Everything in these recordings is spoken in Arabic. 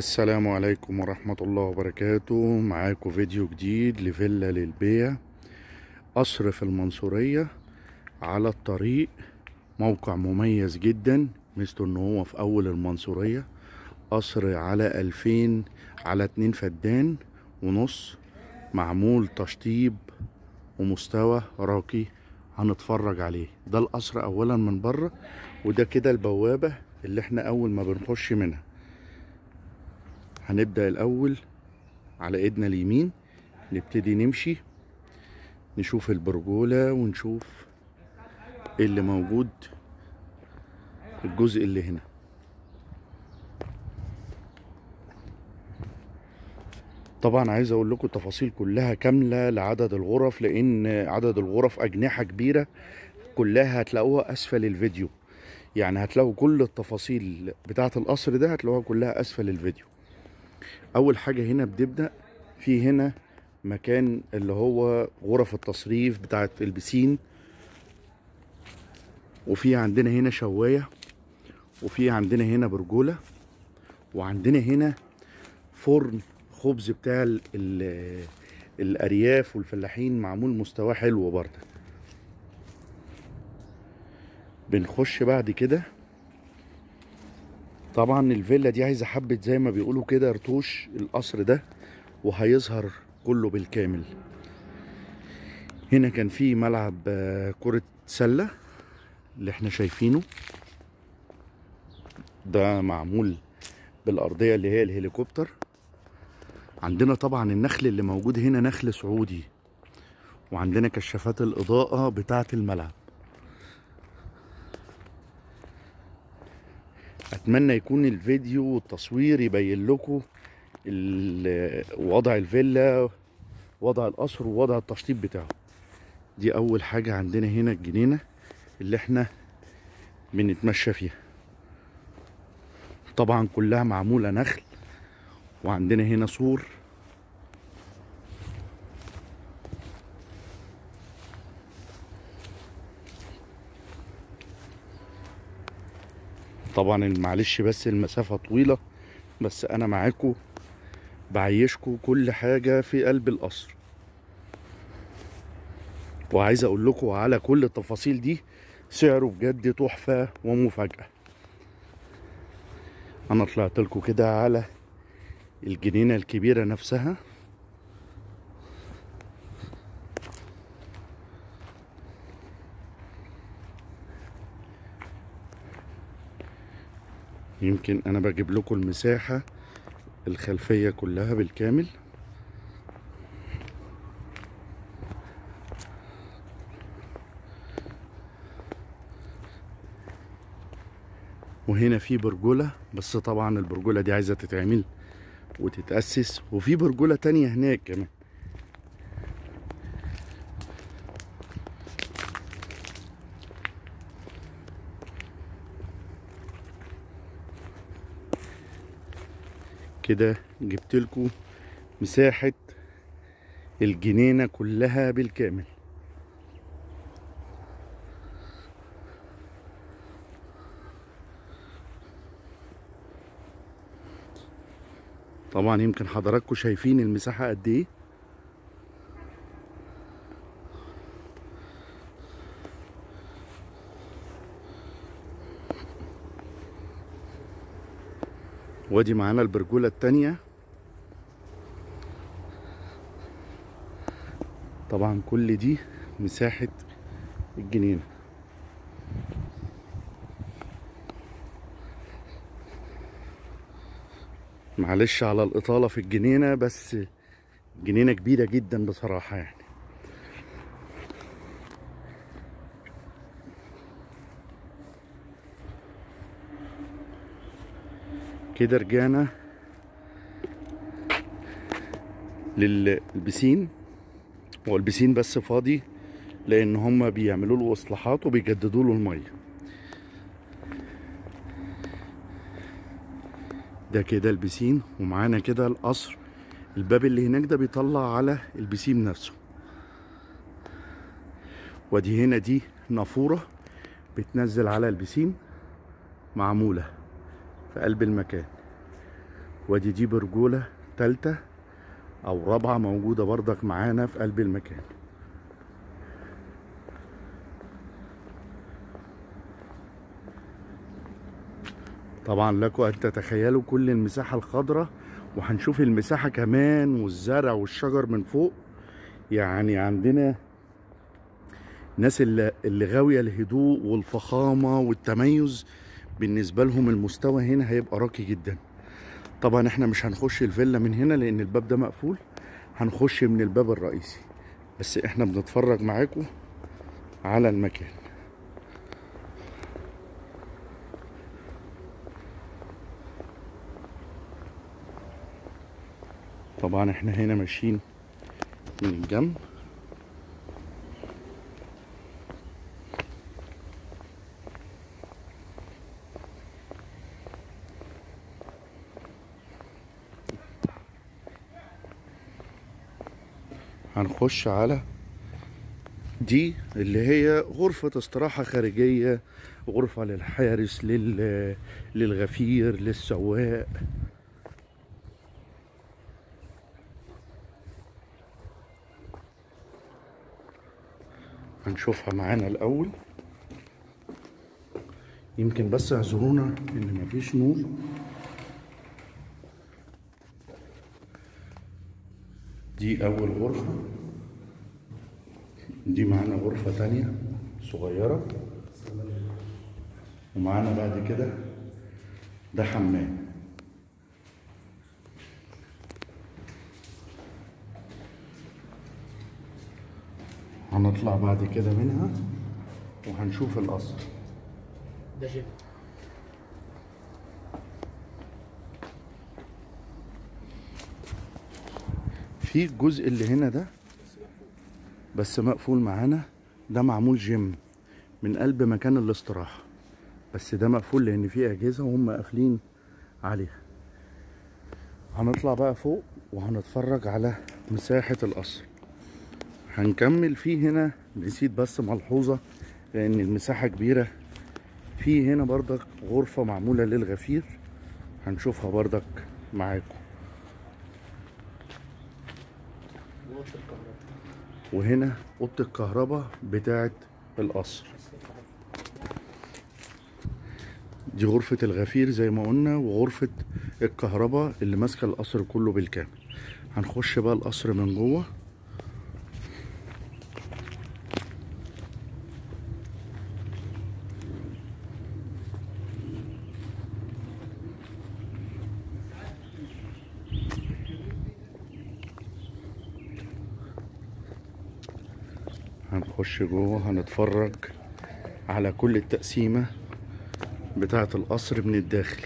السلام عليكم ورحمة الله وبركاته. معاكم فيديو جديد لفيلا للبيع قصر في المنصورية على الطريق. موقع مميز جدا مثل ان هو في أول المنصورية. قصر على ألفين على اتنين فدان ونص. معمول تشطيب ومستوى راقي هنتفرج عليه. ده القصر اولا من بره وده كده البوابة اللي إحنا أول ما بنخش منها. هنبدأ الأول على إيدنا اليمين نبتدي نمشي نشوف البرجولة ونشوف إيه اللي موجود الجزء اللي هنا. طبعا عايز أقول لكم التفاصيل كلها كاملة لعدد الغرف لأن عدد الغرف أجنحة كبيرة كلها هتلاقوها أسفل الفيديو. يعني هتلاقوا كل التفاصيل بتاعة القصر ده هتلاقوها كلها أسفل الفيديو. أول حاجة هنا بنبدا في هنا مكان اللي هو غرف التصريف بتاعه البسين وفي عندنا هنا شواية وفي عندنا هنا برجولة وعندنا هنا فرن خبز بتاع ال ال الأرياف والفلاحين معمول مستواه حلو برضه. بنخش بعد كده طبعا الفيلا دي عايزة حبة زي ما بيقولوا كده رتوش القصر ده وهيظهر كله بالكامل. هنا كان في ملعب كرة سلة اللي إحنا شايفينه. ده معمول بالأرضية اللي هي الهليكوبتر. عندنا طبعا النخل اللي موجود هنا نخل سعودي. وعندنا كشافات الإضاءة بتاعة الملعب. أتمنى يكون الفيديو والتصوير يبين لكم وضع الفيلا وضع القصر ووضع التشطيب بتاعه. دي أول حاجة عندنا هنا الجنينة اللي إحنا بنتمشى فيها. طبعا كلها معمولة نخل وعندنا هنا سور طبعا معلش بس المسافة طويلة بس أنا معاكم بعيشكم كل حاجة في قلب القصر. وعايز أقول لكم على كل التفاصيل دي سعره بجد تحفة ومفاجأة. أنا طلعت لكم كده على الجنينة الكبيرة نفسها. يمكن أنا بجيب لكم المساحة الخلفية كلها بالكامل. وهنا في برجولة بس طبعا البرجولة دي عايزة تتعمل وتتأسس وفي برجولة تانية هناك كمان. كده جبت لكم مساحة الجنينة كلها بالكامل. طبعا يمكن حضراتكم شايفين المساحة قد إيه؟ وادي معانا البرجولة التانية. طبعا كل دي مساحة الجنينة. معلش على الإطالة في الجنينة بس جنينة كبيرة جدا بصراحة يعني. كده رجعنا للبسين هو بس فاضي لأن هما بيعملوا له اصلاحات وبيجددوا له المية. ده كده البسين ومعانا كده القصر. الباب اللي هناك ده بيطلع على البسين نفسه. ودي هنا دي نافورة بتنزل على البسين معمولة. في قلب المكان. وادي دي برجولة تالتة أو رابعة موجودة بردك معانا في قلب المكان. طبعا لكم أن تتخيلوا كل المساحة الخضراء وهنشوف المساحة كمان والزرع والشجر من فوق. يعني عندنا الناس اللي غاوية الهدوء والفخامة والتميز بالنسبة لهم المستوى هنا هيبقى راقي جدا. طبعا إحنا مش هنخش الفيلا من هنا لأن الباب ده مقفول هنخش من الباب الرئيسي. بس إحنا بنتفرج معاكم على المكان. طبعا إحنا هنا ماشيين من الجنب. هنخش على دي اللي هي غرفة استراحة خارجية غرفة للحارس لل... للغفير للسواق. هنشوفها معانا الأول. يمكن بس اعذرونا إن مفيش نور. دي أول غرفة دي معانا غرفة تانية صغيرة. ومعانا بعد كده ده حمام. هنطلع بعد كده منها وهنشوف القصر. ده جيم. في الجزء اللي هنا ده بس مقفول معانا. ده معمول جيم من قلب مكان الاستراحة. بس ده مقفول لأن فيه أجهزة وهم قافلين عليها. هنطلع بقى فوق وهنتفرج على مساحة القصر. هنكمل فيه هنا. نسيت بس ملحوظة لأن المساحة كبيرة. في هنا بردك غرفة معمولة للغفير. هنشوفها بردك معاكم وقت الكهرباء وهنا أوضة الكهرباء بتاعه القصر. دي غرفة الغفير زي ما قلنا وغرفة الكهرباء اللي ماسكة القصر كله بالكامل. هنخش بقى القصر من جوه. جوه هنتفرج على كل التقسيمة بتاعة القصر من الداخل.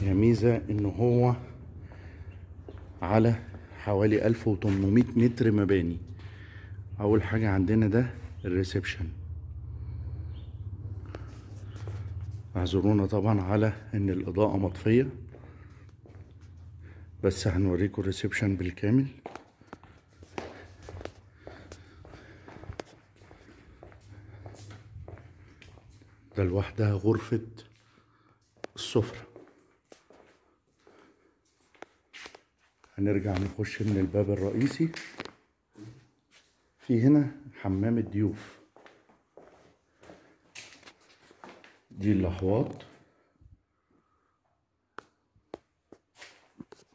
هي ميزة إن هو على حوالي 1800 متر مباني. أول حاجة عندنا ده الريسبشن. اعذرونا طبعا على إن الإضاءة مطفية بس هنوريكم الريسبشن بالكامل. ده لوحدها غرفة السفرة. هنرجع نخش من الباب الرئيسي. في هنا حمام الضيوف. دي الأحواض.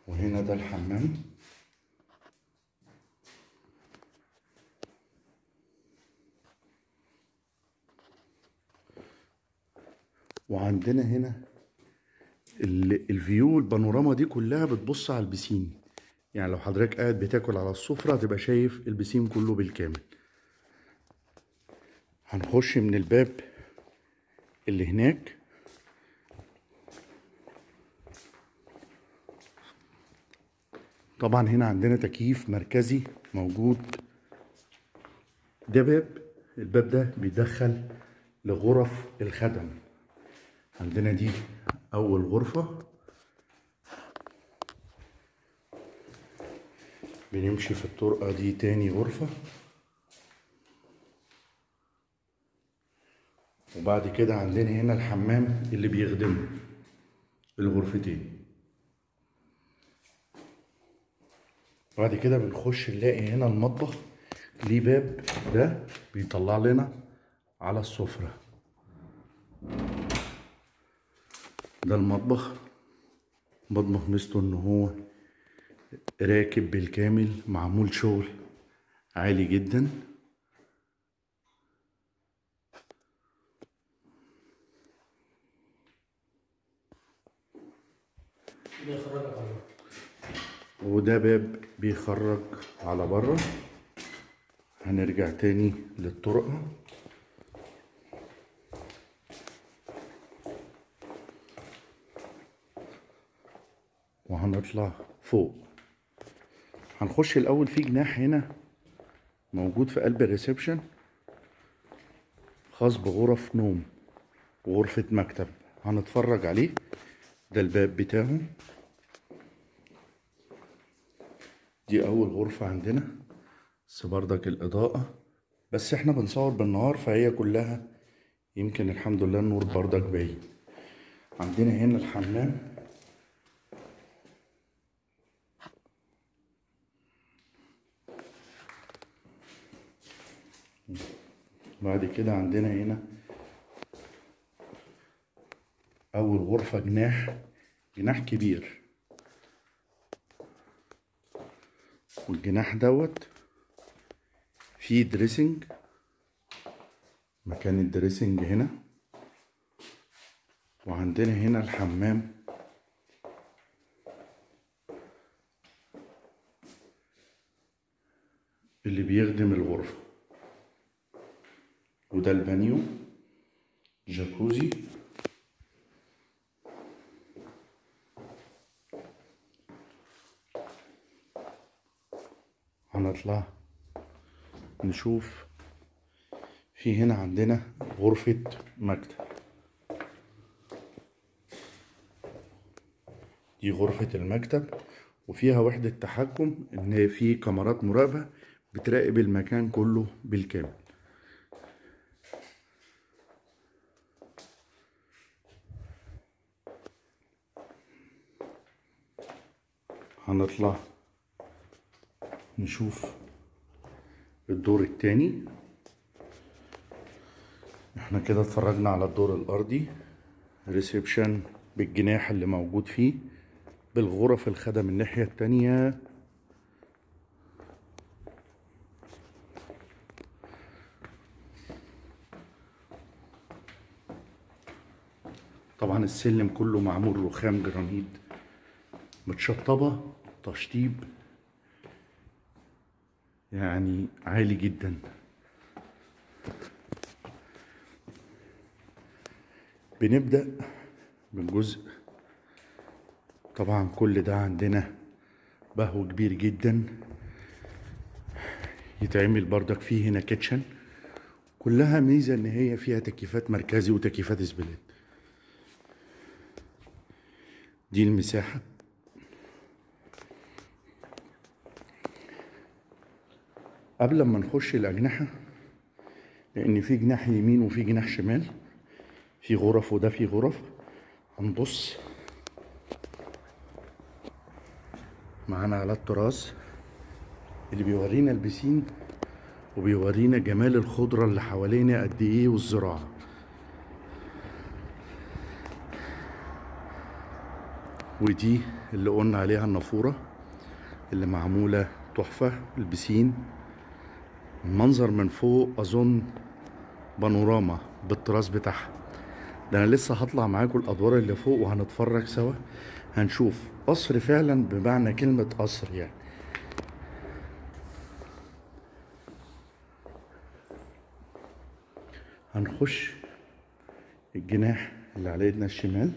وهنا ده الحمام. وعندنا هنا ال- الفيو البانوراما دي كلها بتبص على البسين يعني لو حضرتك قاعد بتاكل على السفرة هتبقى شايف البسين كله بالكامل. هنخش من الباب اللي هناك. طبعا هنا عندنا تكييف مركزي موجود. ده باب الباب ده بيدخل لغرف الخدم. عندنا دي أول غرفة. بنمشي في الطرقة دي تاني غرفة. وبعد كده عندنا هنا الحمام اللي بيخدمه الغرفتين. بعد كده بنخش نلاقي هنا المطبخ. ليه باب؟ ده بيطلع لنا على السفرة. ده المطبخ. مطبخ ميزته إن هو راكب بالكامل معمول شغل عالي جدا. وده باب بيخرج على بره. هنرجع تاني للطرقة وهنطلع فوق. هنخش الأول في جناح هنا موجود في قلب الريسبشن خاص بغرف نوم وغرفة مكتب. هنتفرج عليه. ده الباب بتاعه. دي أول غرفة عندنا. بس بردك الإضاءة. بس إحنا بنصور بالنهار فهي كلها يمكن الحمد لله النور بردك باين. عندنا هنا الحمام. بعد كده عندنا هنا أول غرفة جناح جناح كبير. والجناح دوت فيه dressing مكان ال dressing هنا. وعندنا هنا الحمام. اللي بيخدم الغرفة. وده البانيو جاكوزي هنطلع نشوف في هنا عندنا غرفة مكتب. دي غرفة المكتب وفيها وحدة تحكم إن في كاميرات مراقبة بتراقب المكان كله بالكامل. هنطلع نشوف الدور التاني. إحنا كده اتفرجنا على الدور الأرضي reception بالجناح اللي موجود فيه بالغرف الخدم الناحية التانية. طبعا السلم كله معمول رخام جرانيت متشطبة. تشطيب. يعني عالي جدا. بنبدأ بالجزء. طبعا كل ده عندنا بهو كبير جدا. يتعمل بردك فيه هنا kitchen. كلها ميزة إن هي فيها تكييفات مركزي وتكييفات split دي المساحة. قبل ما نخش الأجنحة لأن في جناح يمين وفي جناح شمال في غرف وده في غرف هنبص. معانا على التراس اللي بيورينا البسين وبيورينا جمال الخضرة اللي حوالينا قد إيه والزراعة. ودي اللي قلنا عليها النافورة اللي معمولة تحفة البسين. المنظر من فوق أظن بانوراما بالتراس بتاعها. ده أنا لسه هطلع معاكم الأدوار اللي فوق وهنتفرج سوا. هنشوف قصر فعلا بمعنى كلمة قصر يعني. هنخش الجناح اللي على ايدنا الشمال.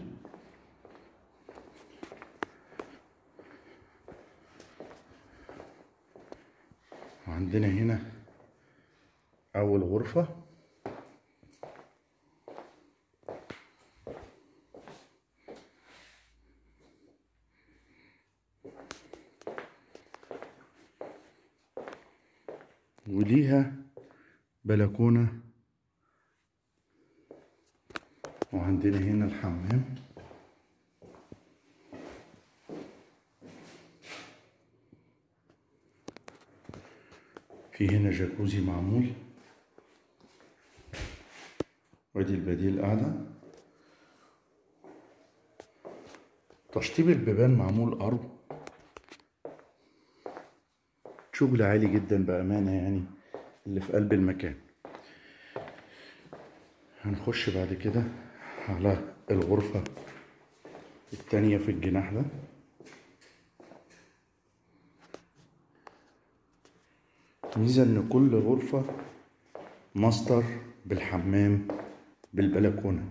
وعندنا هنا أول غرفة. وليها بلكونة. وعندنا هنا الحمام. في هنا جاكوزي معمول. وادي البديل قاعدة. تشطيب البيبان معمول أرض شغل عالي جدا بأمانة يعني اللي في قلب المكان. هنخش بعد كده على الغرفة التانية في الجناح ده. ميزة إن كل غرفة ماستر بالحمام بالبلكونة.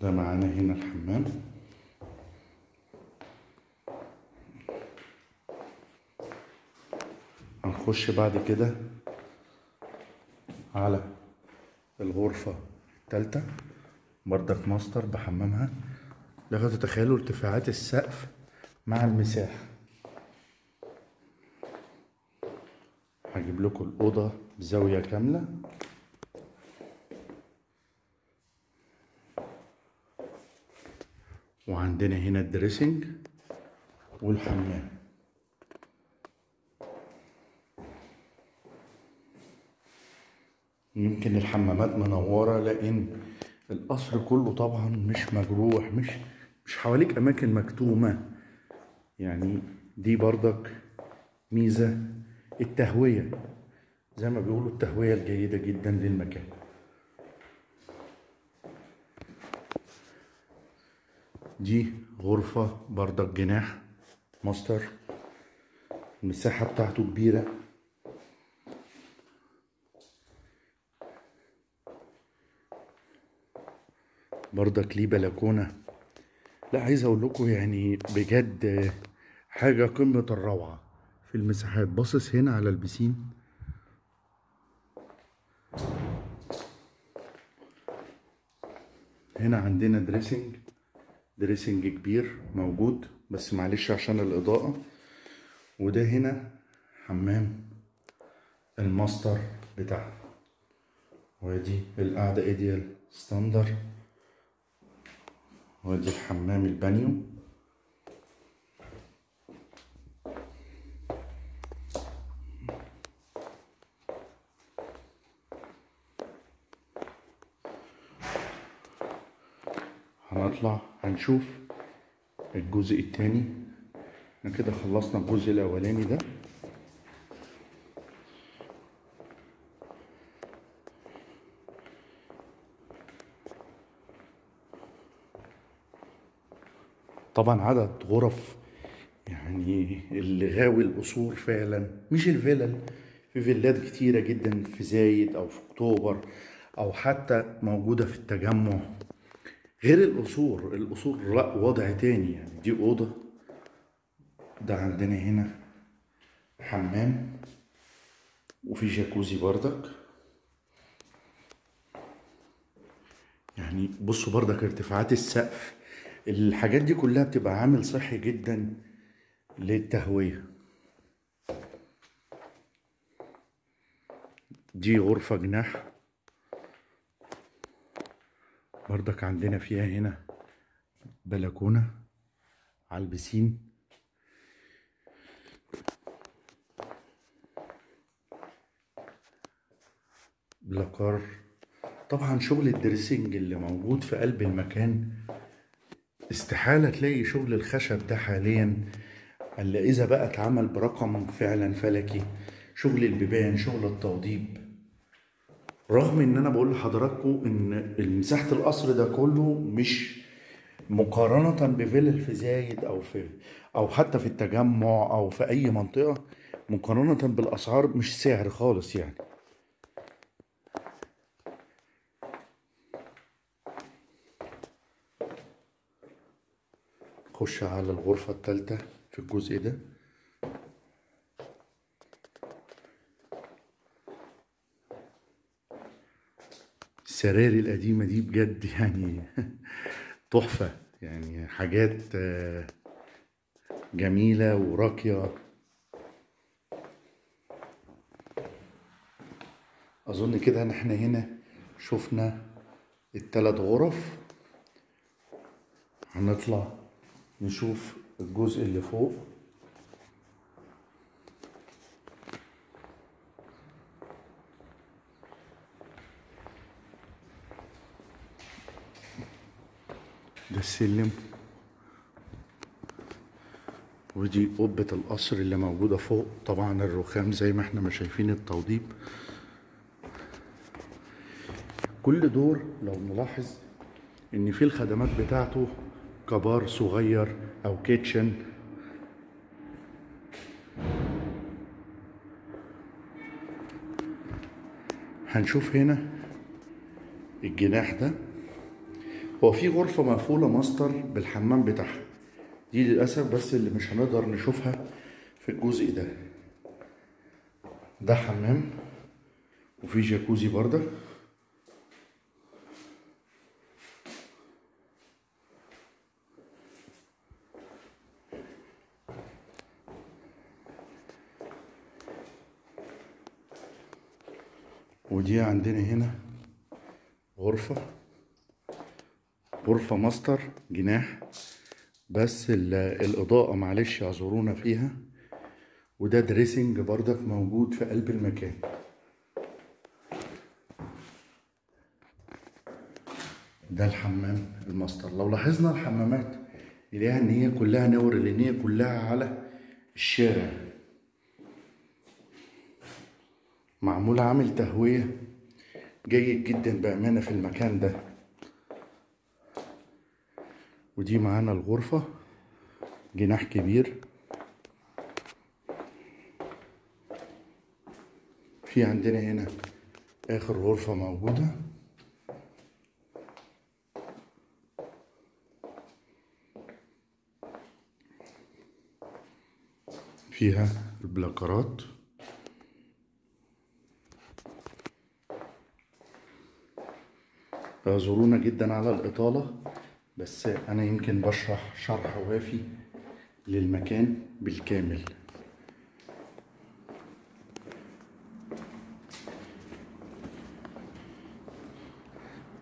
ده معانا هنا الحمام. هنخش بعد كده على الغرفة التالتة بردك ماستر بحمامها. لغاية تتخيلوا ارتفاعات السقف مع المساحة. هجيب لكم الأوضة بزاوية كاملة. وعندنا هنا ال dressing والحمام. يمكن الحمامات منورة لأن القصر كله طبعا مش مجروح مش مش حواليك أماكن مكتومة. يعني دي برضك ميزة التهوية زي ما بيقولوا التهوية الجيدة جدا للمكان. دي غرفة برضك جناح ماستر. المساحة بتاعته كبيرة. برضك ليه بلكونة. لا عايز أقول لكم يعني بجد حاجة قمة الروعة. في المساحات. باصص هنا على البسين. هنا عندنا دريسنج dressing كبير موجود بس معلش عشان الإضاءة. وده هنا حمام الماستر بتاعنا وادي القعدة Ideal Standard وادي الحمام البانيو. هنطلع هنشوف الجزء التاني. إحنا كده خلصنا الجزء الأولاني ده. طبعا عدد غرف يعني اللي غاوي القصور فعلا مش الفلل في فيلات كتيرة جدا في زايد أو في أكتوبر أو حتى موجودة في التجمع. غير القصور القصور لا وضع تاني يعني. دي أوضة ده عندنا هنا حمام وفي جاكوزي بردك. يعني بصوا بردك ارتفاعات السقف الحاجات دي كلها بتبقى عامل صحي جدا للتهوية. دي غرفة جناح. بردك عندنا فيها هنا بلكونة على ال piscine. placard طبعا شغل ال dressing اللي موجود في قلب المكان استحالة تلاقي شغل الخشب ده حاليا إلا إذا بقى اتعمل برقم فعلا فلكي. شغل البيبان شغل التوضيب. رغم إن أنا بقول لحضراتكم إن مساحة القصر ده كله مش مقارنة بفيلل في زايد أو في أو حتى في التجمع أو في أي منطقة مقارنة بالأسعار مش سعر خالص يعني. خش على الغرفة التالتة في الجزء ده. السراري القديمة دي بجد يعني تحفة. يعني حاجات آه، جميلة وراقية. أظن كده إن إحنا هنا شفنا التلات غرف. هنطلع نشوف الجزء اللي فوق. السلم ودي قبة القصر اللي موجودة فوق طبعا الرخام زي ما إحنا ما شايفين التوضيب. كل دور لو نلاحظ إن في الخدمات بتاعته كبار صغير أو kitchen. هنشوف هنا الجناح ده. هو في غرفة مقفولة ماستر بالحمام بتاعها. دي للأسف بس اللي مش هنقدر نشوفها في الجزء ده. ده حمام وفي جاكوزي برضه. ودي عندنا هنا غرفة. غرفة ماستر جناح. بس ال- الإضاءة معلش اعذرونا فيها. وده dressing بردك موجود في قلب المكان. ده الحمام الماستر. لو لاحظنا الحمامات نلاقيها إن هي كلها نور لأن هي كلها على الشارع. معمول عامل تهوية. جيد جدا بأمانة في المكان ده. ودي معانا الغرفة جناح كبير. في عندنا هنا آخر غرفة موجودة. فيها البلاكرات. اعذرونا جدا على الإطالة. بس أنا يمكن بشرح شرح وافي للمكان بالكامل.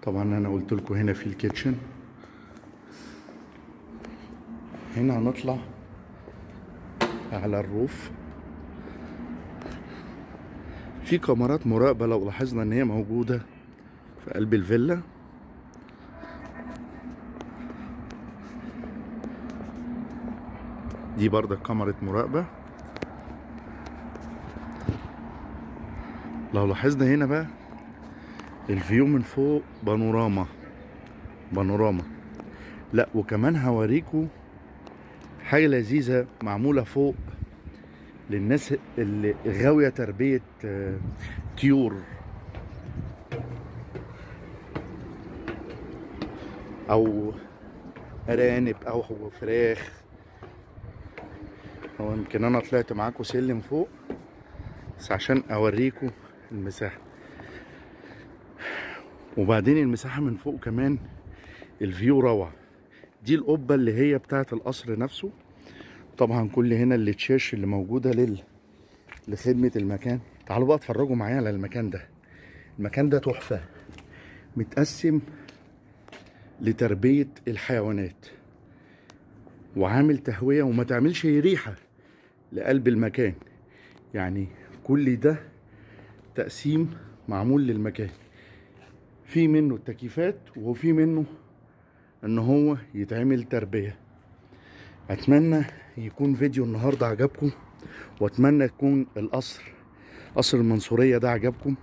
طبعا أنا قلت لكم هنا في الكيتشن. هنا هنطلع على الروف. في كاميرات مراقبة لو لاحظنا إن هي موجودة في قلب الفيلا. دي برضه كاميرا مراقبة. لو لاحظنا هنا بقى الفيو من فوق بانوراما بانوراما. لا وكمان هوريكم حاجة لذيذة معمولة فوق للناس اللي غاوية تربية آه، طيور. أو أرانب أو فراخ. هو يمكن أنا طلعت معاكم سلم فوق بس عشان اوريكم المساحة. وبعدين المساحة من فوق كمان الفيو روعة. دي القبة اللي هي بتاعة القصر نفسه. طبعا كل هنا اللي تشاش اللي موجودة لل لخدمة المكان. تعالوا بقى اتفرجوا معايا على المكان ده. المكان ده تحفة. متقسم لتربية الحيوانات. وعامل تهوية وما تعملش ريحة. لقلب المكان. يعني كل ده تقسيم معمول للمكان. في منه التكييفات وفي منه إن هو يتعمل تربية. أتمنى يكون فيديو النهاردة عجبكم وأتمنى يكون القصر قصر المنصورية ده عجبكم.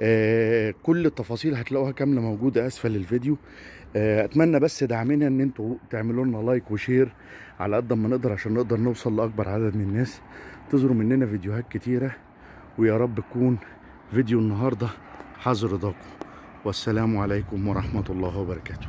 آه كل التفاصيل هتلاقوها كاملة موجودة أسفل الفيديو. أتمنى بس دعمنا إن أنتوا تعملوا لنا like و share على قد ما نقدر عشان نقدر نوصل لأكبر عدد من الناس. تظهروا مننا فيديوهات كتيرة ويا رب يكون فيديو النهاردة حاز رضاكم والسلام عليكم ورحمة الله وبركاته.